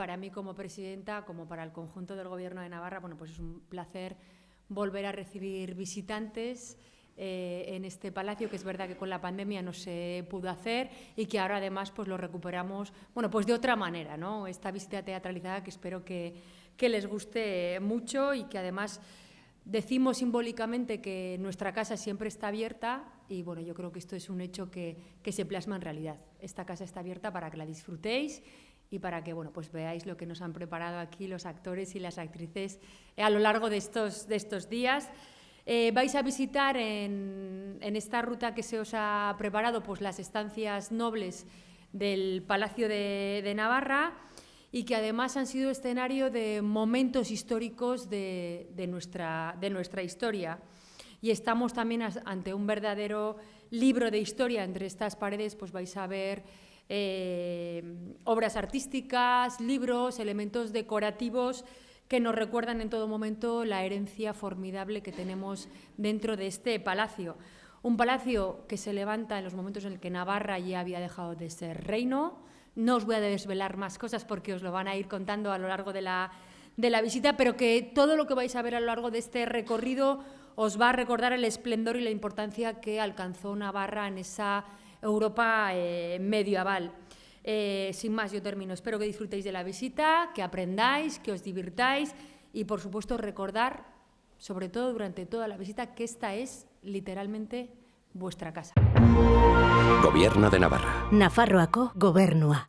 Para mí como presidenta, como para el conjunto del Gobierno de Navarra, bueno, pues es un placer volver a recibir visitantes eh, en este palacio, que es verdad que con la pandemia no se pudo hacer y que ahora además pues lo recuperamos, bueno, pues de otra manera, ¿no? Esta visita teatralizada que espero que, que les guste mucho y que además decimos simbólicamente que nuestra casa siempre está abierta y bueno, yo creo que esto es un hecho que, que se plasma en realidad. Esta casa está abierta para que la disfrutéis y para que bueno, pues veáis lo que nos han preparado aquí los actores y las actrices a lo largo de estos, de estos días. Eh, vais a visitar en, en, esta ruta que se os ha preparado pues, las estancias nobles del Palacio de, de, Navarra y que además han sido escenario de momentos históricos de, de, nuestra, de nuestra historia. Y estamos también ante un verdadero libro de historia. Entre estas paredes pues vais a ver eh, obras artísticas, libros, elementos decorativos que nos recuerdan en todo momento la herencia formidable que tenemos dentro de este palacio. Un palacio que se levanta en los momentos en el que Navarra ya había dejado de ser reino. No os voy a desvelar más cosas porque os lo van a ir contando a lo largo de la, de la visita, pero que todo lo que vais a ver a lo largo de este recorrido os va a recordar el esplendor y la importancia que alcanzó Navarra en esa Europa eh, medieval. Eh, sin más, yo termino. Espero que disfrutéis de la visita, que aprendáis, que os divirtáis y, por supuesto, recordar, sobre todo durante toda la visita, que esta es literalmente vuestra casa. Gobierno de Navarra. Nafarroako gobernua.